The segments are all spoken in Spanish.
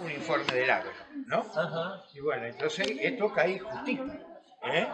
un informe del agro, ¿no? Ajá. Y bueno, entonces esto cae justito. ¿Eh?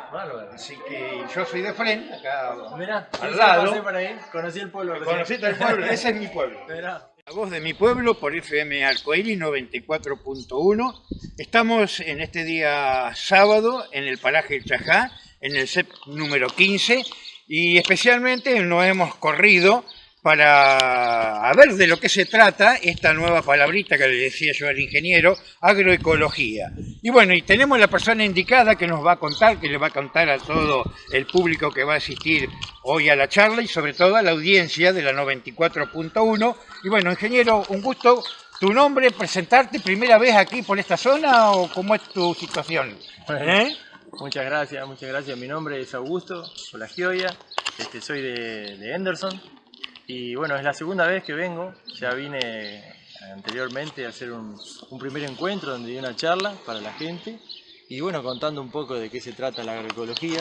Así que yo soy de frente, acá Mirá, al lado. pasé por ahí, conocí el pueblo. recién. Conociste el pueblo, ese es mi pueblo. Mirá. La voz de mi pueblo por FM Arcoíris 94.1. Estamos en este día sábado en el paraje El Chajá, en el CEP número 15, y especialmente nos hemos corrido para ver de lo que se trata esta nueva palabrita que le decía yo al ingeniero, agroecología. Y bueno, y tenemos la persona indicada que nos va a contar, que le va a contar a todo el público que va a asistir hoy a la charla y sobre todo a la audiencia de la 94.1. Y bueno, ingeniero, un gusto. ¿Tu nombre, presentarte primera vez aquí por esta zona o cómo es tu situación? ¿Eh? Muchas gracias, muchas gracias. Mi nombre es Augusto Solagioia, este, soy de, de Henderson y bueno, es la segunda vez que vengo. Ya vine anteriormente a hacer un, un primer encuentro donde di una charla para la gente y bueno, contando un poco de qué se trata la agroecología,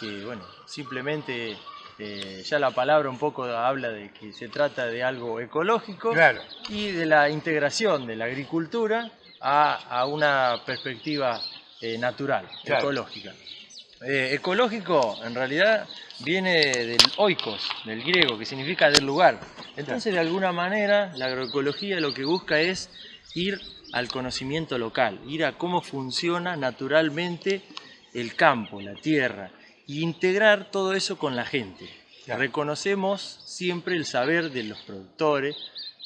que bueno, simplemente eh, ya la palabra un poco habla de que se trata de algo ecológico Claro. y de la integración de la agricultura a, a una perspectiva eh, natural, Claro. ecológica. Eh, ecológico en realidad viene del oikos, del griego, que significa del lugar. Entonces de alguna manera la agroecología lo que busca es ir al conocimiento local, ir a cómo funciona naturalmente el campo, la tierra, e integrar todo eso con la gente. Reconocemos siempre el saber de los productores,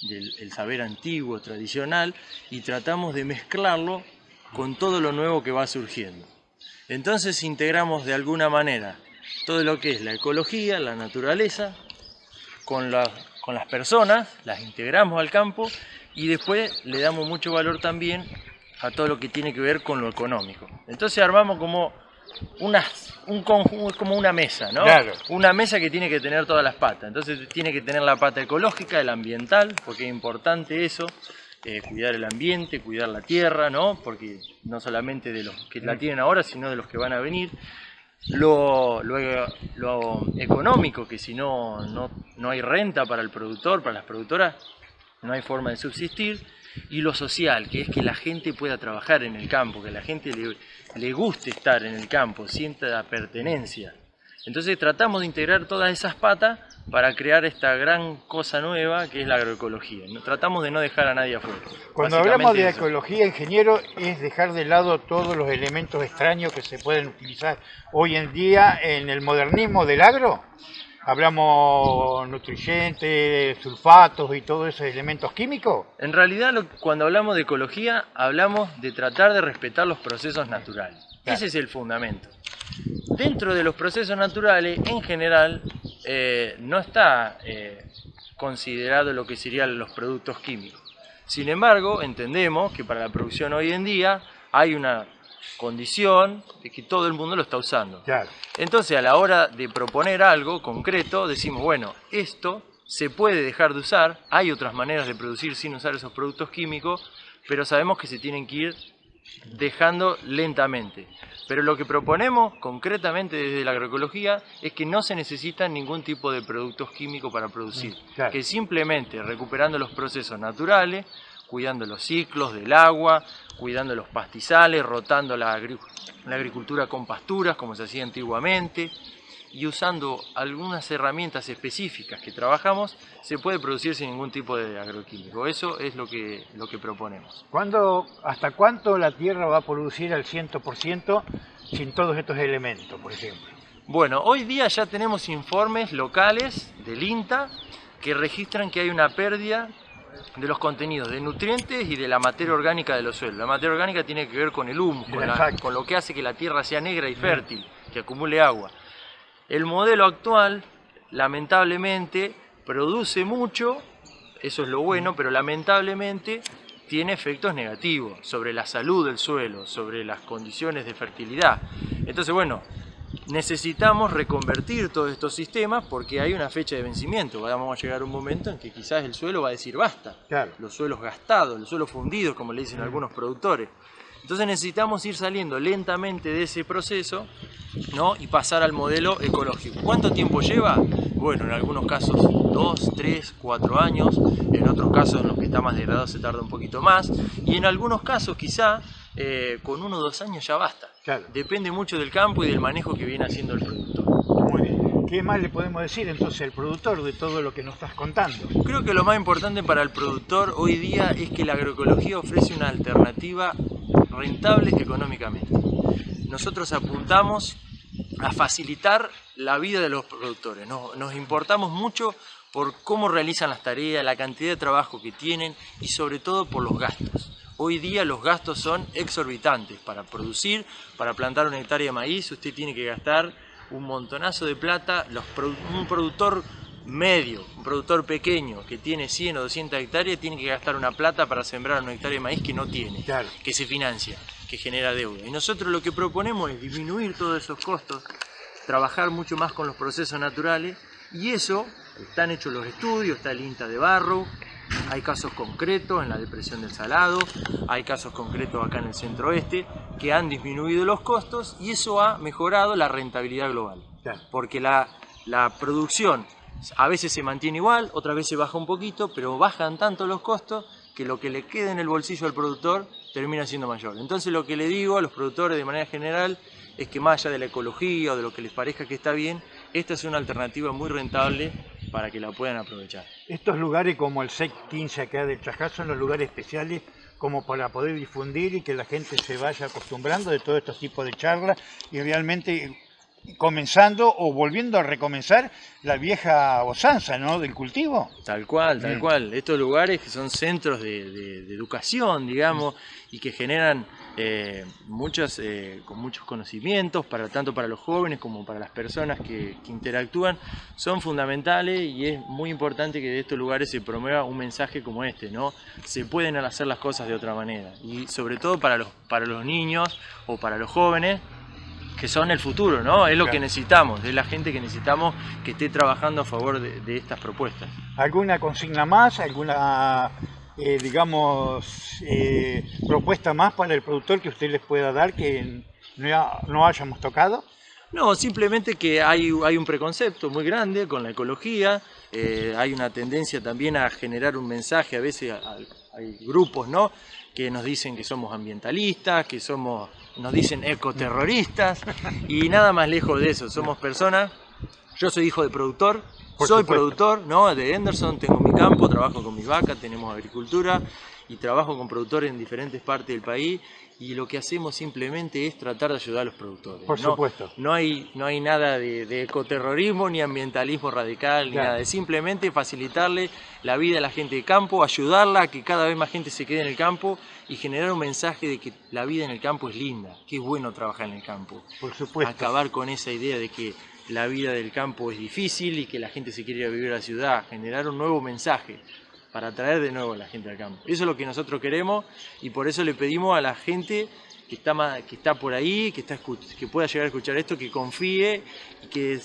del el saber antiguo, tradicional, y tratamos de mezclarlo con todo lo nuevo que va surgiendo. Entonces integramos de alguna manera todo lo que es la ecología, la naturaleza, con, la- con las personas, las integramos al campo y después le damos mucho valor también a todo lo que tiene que ver con lo económico. Entonces armamos como una, un conjunto, como una mesa, ¿no? Claro. Una mesa que tiene que tener todas las patas. Entonces tiene que tener la pata ecológica, el ambiental, porque es importante eso, eh, cuidar el ambiente, cuidar la tierra, ¿no? Porque no solamente de los que la tienen ahora, sino de los que van a venir. Lo, lo- lo económico, que si no, no, no hay renta para el productor, para las productoras, no hay forma de subsistir. Y lo social, que es que la gente pueda trabajar en el campo, que la gente le, le guste estar en el campo, sienta la pertenencia. Entonces tratamos de integrar todas esas patas para crear esta gran cosa nueva que es la agroecología. Tratamos de no dejar a nadie afuera. Cuando hablamos de eso. ecología, ingeniero, es dejar de lado todos los elementos extraños que se pueden utilizar hoy en día en el modernismo del agro. Hablamos nutrientes, sulfatos y todos esos elementos químicos. En realidad, cuando hablamos de ecología, hablamos de tratar de respetar los procesos naturales. Claro. Ese es el fundamento. Dentro de los procesos naturales, en general, eh, no está eh, considerado lo que serían los productos químicos. Sin embargo, entendemos que para la producción hoy en día hay una condición de que todo el mundo lo está usando. Claro. Entonces, a la hora de proponer algo concreto, decimos, bueno, esto se puede dejar de usar, hay otras maneras de producir sin usar esos productos químicos, pero sabemos que se tienen que ir dejando lentamente. Pero lo que proponemos concretamente desde la agroecología es que no se necesita ningún tipo de productos químicos para producir, claro. que simplemente recuperando los procesos naturales, cuidando los ciclos del agua, cuidando los pastizales, rotando la, agri- la agricultura con pasturas como se hacía antiguamente y usando algunas herramientas específicas que trabajamos, se puede producir sin ningún tipo de agroquímico. Eso es lo que, lo que proponemos. ¿Cuándo, ¿Hasta cuánto la tierra va a producir al 100% sin todos estos elementos, por ejemplo? Bueno, hoy día ya tenemos informes locales del INTA que registran que hay una pérdida de los contenidos de nutrientes y de la materia orgánica de los suelos. La materia orgánica tiene que ver con el humus, con, la- con lo que hace que la tierra sea negra y fértil, que acumule agua. El modelo actual, lamentablemente, produce mucho, eso es lo bueno, pero lamentablemente tiene efectos negativos sobre la salud del suelo, sobre las condiciones de fertilidad. Entonces, bueno, necesitamos reconvertir todos estos sistemas porque hay una fecha de vencimiento. Vamos a llegar a un momento en que quizás el suelo va a decir basta. Claro. Los suelos gastados, los suelos fundidos, como le dicen algunos productores. Entonces necesitamos ir saliendo lentamente de ese proceso ¿no? y pasar al modelo ecológico. ¿Cuánto tiempo lleva? Bueno, en algunos casos 2, 3, 4 años, en otros casos en los que está más degradado se tarda un poquito más y en algunos casos quizá eh, con uno o dos años ya basta. Claro. Depende mucho del campo y del manejo que viene haciendo el productor. Muy bien. ¿Qué más le podemos decir entonces al productor de todo lo que nos estás contando? Creo que lo más importante para el productor hoy día es que la agroecología ofrece una alternativa rentable económicamente. Nosotros apuntamos a facilitar la vida de los productores. Nos, importamos mucho por cómo realizan las tareas, la cantidad de trabajo que tienen y sobre todo por los gastos. Hoy día los gastos son exorbitantes. Para producir, para plantar una hectárea de maíz, usted tiene que gastar un montonazo de plata. Un productor medio, un productor pequeño que tiene 100 o 200 hectáreas, tiene que gastar una plata para sembrar una hectárea de maíz que no tiene, Claro. que se financia, que genera deuda. Y nosotros lo que proponemos es disminuir todos esos costos, trabajar mucho más con los procesos naturales y eso, están hechos los estudios, está el INTA de Barro, hay casos concretos en la depresión del Salado, hay casos concretos acá en el centro oeste que han disminuido los costos y eso ha mejorado la rentabilidad global. Claro. Porque la, la producción a veces se mantiene igual, otras veces baja un poquito, pero bajan tanto los costos que lo que le queda en el bolsillo al productor termina siendo mayor. Entonces lo que le digo a los productores de manera general es que más allá de la ecología o de lo que les parezca que está bien, esta es una alternativa muy rentable para que la puedan aprovechar. Estos lugares como el SEC 15 acá del Chajá son los lugares especiales como para poder difundir y que la gente se vaya acostumbrando de todos estos tipos de charlas y realmente comenzando o volviendo a recomenzar la vieja usanza ¿no? del cultivo. Tal cual, tal Mm. cual. Estos lugares que son centros de, de- de educación, digamos, y que generan eh, muchos, eh, con muchos conocimientos, para, tanto para los jóvenes como para las personas que, que interactúan, son fundamentales y es muy importante que de estos lugares se promueva un mensaje como este, ¿no? Se pueden hacer las cosas de otra manera. Y sobre todo para los, para los niños o para los jóvenes, que son el futuro, ¿no? Es lo que necesitamos, es la gente que necesitamos que esté trabajando a favor de- de estas propuestas. ¿Alguna consigna más? ¿Alguna, eh, digamos, eh, propuesta más para el productor que usted les pueda dar que no, no hayamos tocado? No, simplemente que hay, hay un preconcepto muy grande con la ecología, eh, hay una tendencia también a generar un mensaje, a veces a- a- hay grupos ¿no? que nos dicen que somos ambientalistas, que somos, nos dicen ecoterroristas, y nada más lejos de eso, somos personas, yo soy hijo de productor, Por soy supuesto. productor ¿no? de Henderson, tengo mi campo, trabajo con mis vacas, tenemos agricultura y trabajo con productores en diferentes partes del país y lo que hacemos simplemente es tratar de ayudar a los productores. Por No- supuesto. no hay, no hay nada de, de ecoterrorismo ni ambientalismo radical, ni Claro. nada. Es simplemente facilitarle la vida a la gente de campo, ayudarla a que cada vez más gente se quede en el campo y generar un mensaje de que la vida en el campo es linda, que es bueno trabajar en el campo. Por supuesto. Acabar con esa idea de que la vida del campo es difícil y que la gente se quiere ir a vivir a la ciudad, generar un nuevo mensaje para atraer de nuevo a la gente al campo. Eso es lo que nosotros queremos y por eso le pedimos a la gente que está, que está por ahí, que, está que pueda llegar a escuchar esto, que confíe que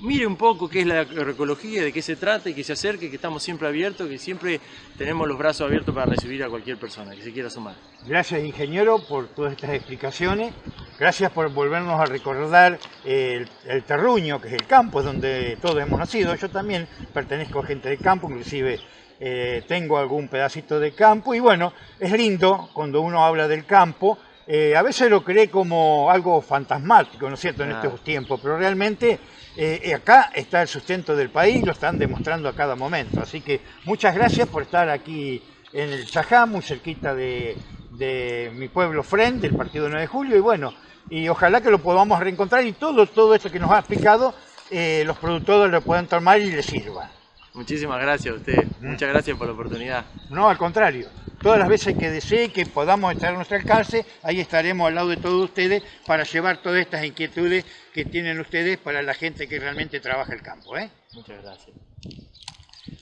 mire un poco qué es la agroecología, de qué se trata y que se acerque, que estamos siempre abiertos, que siempre tenemos los brazos abiertos para recibir a cualquier persona que se quiera sumar. Gracias, ingeniero, por todas estas explicaciones. Gracias por volvernos a recordar el, el terruño, que es el campo, es donde todos hemos nacido. Yo también pertenezco a gente del campo, inclusive eh, tengo algún pedacito de campo. Y bueno, es lindo cuando uno habla del campo. eh, a veces lo cree como algo fantasmático, ¿no es cierto?, en estos tiempos, pero realmente eh, acá está el sustento del país, lo están demostrando a cada momento. Así que muchas gracias por estar aquí en el Chajá, muy cerquita de, de mi pueblo Fren, del partido 9 de julio, y bueno, y ojalá que lo podamos reencontrar y todo, todo esto que nos ha explicado, eh, los productores lo puedan tomar y les sirva. Muchísimas gracias a ustedes, muchas gracias por la oportunidad. No, al contrario, todas las veces que desee que podamos estar a nuestro alcance, ahí estaremos al lado de todos ustedes para llevar todas estas inquietudes que tienen ustedes para la gente que realmente trabaja el campo. ¿eh? Muchas gracias.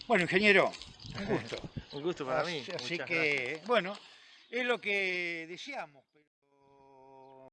Bueno, ingeniero, un gusto. Un gusto para mí. Así, muchas que, bueno, es lo que deseamos.